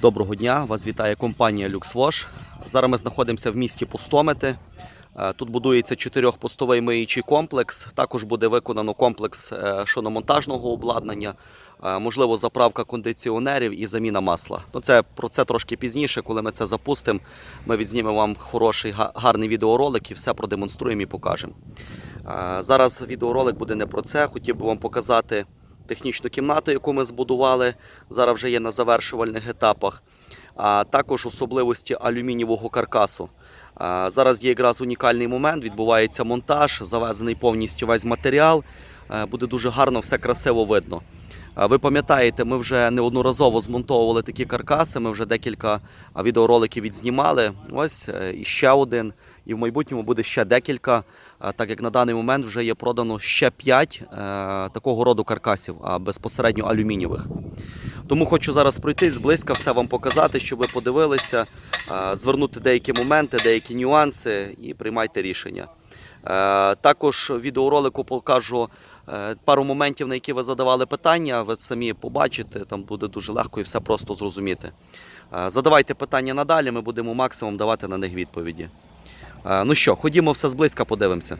Доброго дня! Вас вітає компанія LuxWash. Зараз ми знаходимося в місті Пустомети. Е, Тут будується чотирьохпостовий миючий комплекс. Також буде виконано комплекс е, шиномонтажного обладнання, е, можливо, заправка кондиціонерів і заміна масла. Ну, це про це трошки пізніше, коли ми це запустимо. Ми відзнімемо вам хороший гарний відеоролик і все продемонструємо і покажемо. Зараз відеоролик буде не про це. Хотів би вам показати технічну кімнату, яку ми збудували. Зараз вже є на завершувальних етапах. А також особливості алюмінієвого каркасу. Зараз є якраз унікальний момент, відбувається монтаж, завезений повністю весь матеріал. Буде дуже гарно, все красиво видно. Ви пам'ятаєте, ми вже неодноразово змонтовували такі каркаси. Ми вже декілька відеороликів відзнімали. Ось е, і ще один. І в майбутньому буде ще декілька, е, так як на даний момент вже є продано ще 5 такого роду каркасів, а безпосередньо алюмінієвих. Тому хочу зараз пройти зблизька, все вам показати, щоб ви подивилися, е, звернути деякі моменти, деякі нюанси і приймайте рішення. Е, Також в відеоролику покажу е, пару моментів, на які ви задавали питання. Ви самі побачите, там буде дуже легко і все просто зрозуміти. Е, Задавайте питання надалі, ми будемо максимум давати на них відповіді. Ну що, ходімо все зблизька, подивимося.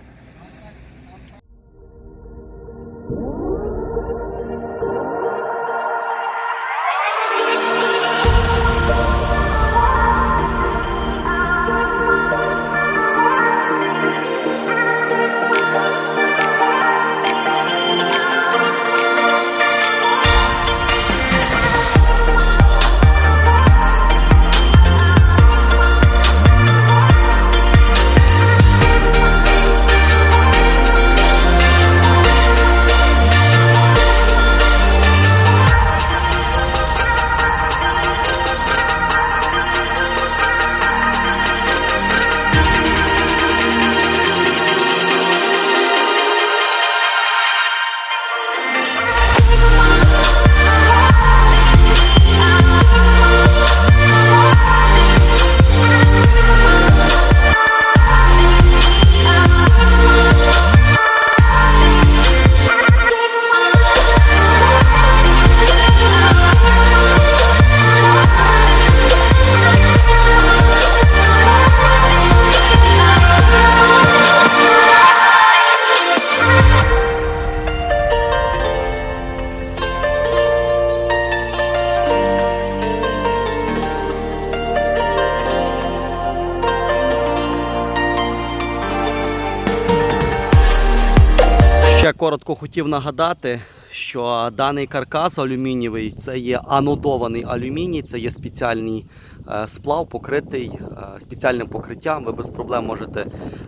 Ще коротко хотів нагадати, що даний каркас алюмінієвий це є анодований алюміній, це є спеціальний е, сплав, покритий е, спеціальним покриттям. Ви без проблем можете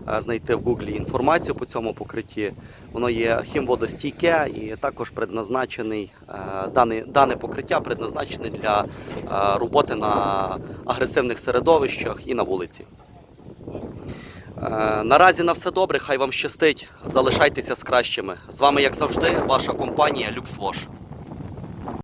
е, знайти в Гуглі інформацію по цьому покритті. Воно є хімводостійке і також предназначений дане, дане покриття предназначене для роботи на агресивних середовищах і на вулиці. Е, Наразі на все добре, хай вам щастить. Залишайтеся з кращими. З вами, як завжди, ваша компанія LuxWash.